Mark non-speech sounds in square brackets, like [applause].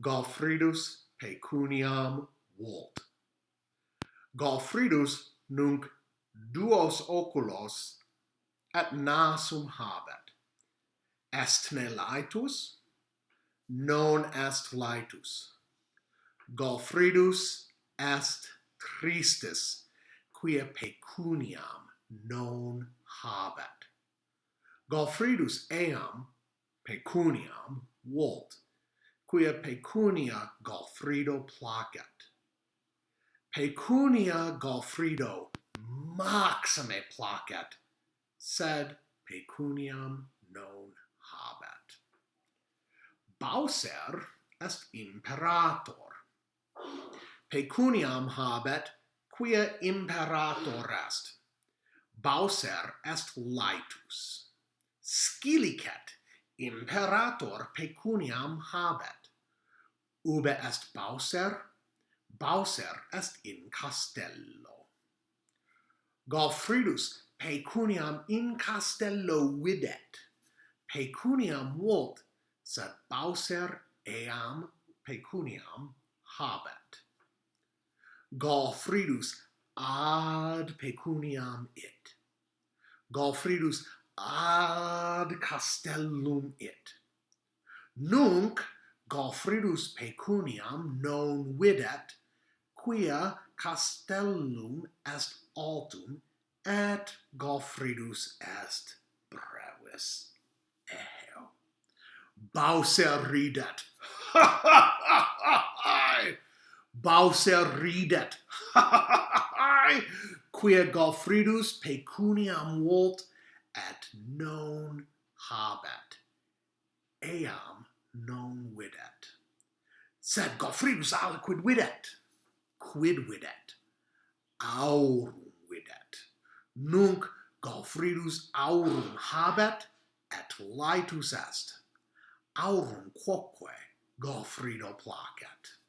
Galfridus pecuniam volt. Galfridus nunc duos oculos et nasum habet. Est ne laetus? Non est laetus. Galfridus est tristis, quia pecuniam non habet. Galfridus eam pecuniam Walt, quia pecunia Golfrido placet. Pecunia Golfrido maxime placet, sed pecuniam non habet. Bauser est imperator. Pecuniam habet, quia imperator est. Bauser est laetus. Scilicet imperator pecuniam habet. Ube est Bauser, Bauser est in castello. Galfridus pecuniam in castello videt, pecuniam volt, sed Bauser eam pecuniam habet. Galfridus ad pecuniam it. Galfridus ad castellum it. Nunc Gofridus pecuniam non videt, quia castellum est altum, et Gofridus est brevis. Eheo. Bauser ridet. [laughs] Bauser ridet. [laughs] Quia Gofridus pecuniam volt, at non habet, eam non videt. Sed Gofrinus aliquid videt, quid videt, aurum videt. Nunc Gofrinus aurum habet, et laetus est. Aurum quoque Gofrido placet.